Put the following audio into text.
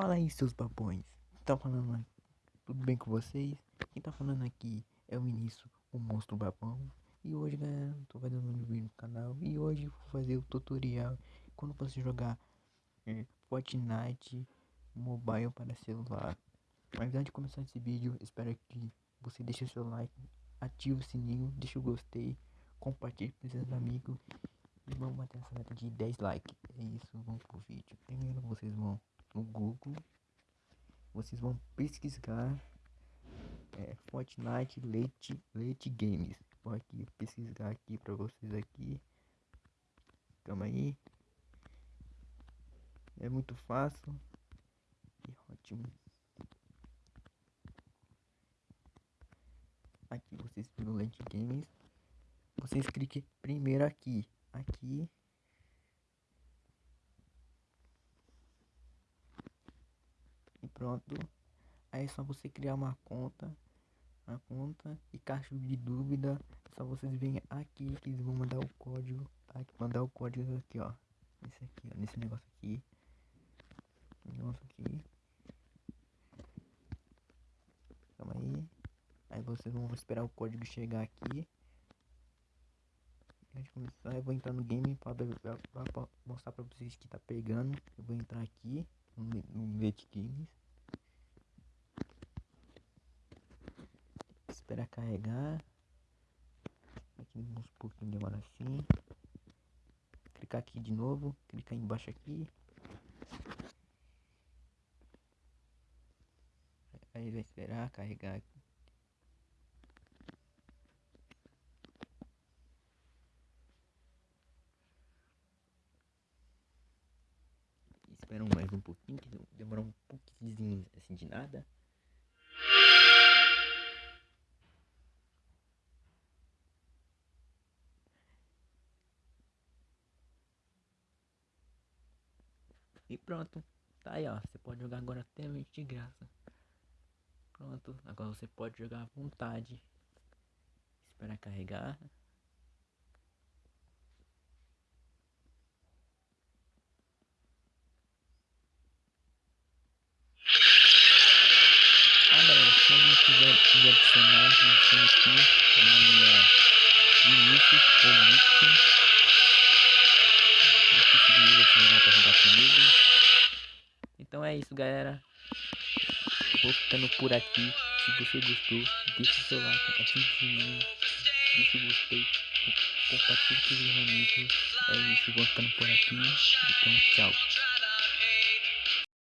Fala aí, seus babões. Tá falando? Tudo bem com vocês? Quem tá falando aqui é o Vinícius, o monstro babão. E hoje, galera, tô fazendo um vídeo no canal. E hoje vou fazer o tutorial quando você jogar é, Fortnite Mobile para celular. Mas antes de começar esse vídeo, espero que você deixe seu like, ative o sininho, deixe o gostei, compartilhe com seus amigos. E vamos bater essa meta de 10 likes. É isso, vamos pro vídeo. Primeiro vocês vão no Google, vocês vão pesquisar é, Fortnite Late, Late Games. Vou aqui pesquisar aqui para vocês aqui. Calma aí. É muito fácil e ótimo. Aqui vocês viram Late Games. Vocês cliquem primeiro aqui, aqui pronto. Aí é só você criar uma conta a conta e caso de dúvida. É só vocês virem aqui que eles vão mandar o código. Aqui, mandar o código aqui ó. Esse aqui ó, nesse negócio aqui. Negócio aqui. Calma aí. Aí vocês vão esperar o código chegar aqui. Antes começar eu vou entrar no game para mostrar para vocês que tá pegando. Eu vou entrar aqui no, no Games Espera carregar. Aqui uns pouquinho demora assim. Clicar aqui de novo. Clicar embaixo aqui. Aí vai esperar carregar aqui. Espera mais um pouquinho, que demorou um pouquinho assim de nada. E pronto. Tá aí, ó. Você pode jogar agora até de graça. Pronto. Agora você pode jogar à vontade. Espera carregar. Ah, se me adicionar, adiciona aqui. O nome é Vinícius ou Victor. Então é isso, galera. Eu vou ficando por aqui. Se você gostou, deixe seu like, ative o sininho, deixe o gostei, compartilhe com os amigos. É isso, vou ficando por aqui. Então, tchau.